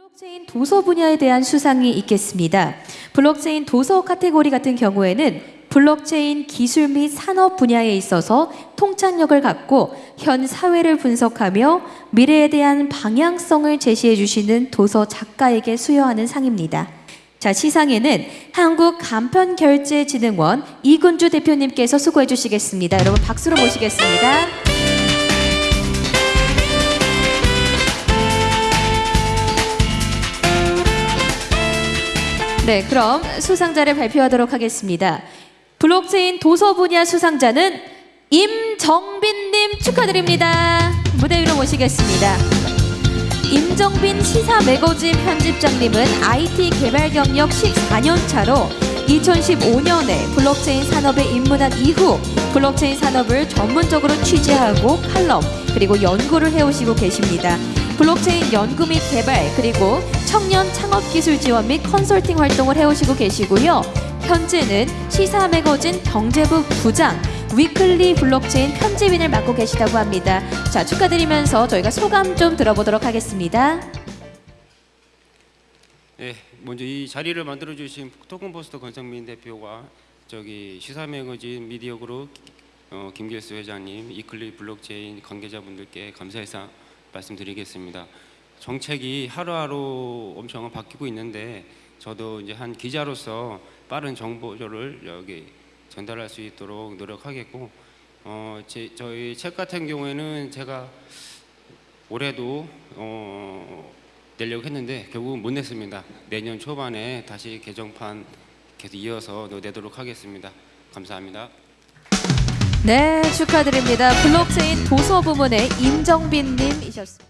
블록체인 도서 분야에 대한 수상이 있겠습니다. 블록체인 도서 카테고리 같은 경우에는 블록체인 기술 및 산업 분야에 있어서 통찰력을 갖고 현 사회를 분석하며 미래에 대한 방향성을 제시해 주시는 도서 작가에게 수여하는 상입니다. 자, 시상에는 한국 간편결제진흥원 이군주 대표님께서 수고해 주시겠습니다. 여러분 박수로 모시겠습니다. 네, 그럼 수상자를 발표하도록 하겠습니다. 블록체인 도서 분야 수상자는 임정빈님 축하드립니다. 무대 위로 모시겠습니다. 임정빈 시사 매거진 편집장님은 IT 개발 경력 14년 차로 2015년에 블록체인 산업에 입문한 이후 블록체인 산업을 전문적으로 취재하고 칼럼 그리고 연구를 해오시고 계십니다. 블록체인 연구 및 개발 그리고 청년 창업 기술 지원 및 컨설팅 활동을 해오시고 계시고요. 현재는 시사 매거진 경제부 부장 위클리 블록체인 편집인을 맡고 계시다고 합니다. 자 축하드리면서 저희가 소감 좀 들어보도록 하겠습니다. 네, 먼저 이 자리를 만들어 주신 토큰포스트 권성민 대표와 저기 시사 매거진 미디어 그룹 어, 김길수 회장님, 위클리 블록체인 관계자분들께 감사해서 말씀드리겠습니다. 정책이 하루하루 엄청 바뀌고 있는데 저도 이제 한 기자로서 빠른 정보를 여기 전달할 수 있도록 노력하겠고 어, 제, 저희 책 같은 경우에는 제가 올해도 어, 내려고 했는데 결국은 못 냈습니다. 내년 초반에 다시 개정판 계속 이어서 내도록 하겠습니다. 감사합니다. 네 축하드립니다. 블록체인 도서 부문의 임정빈님이셨습니다.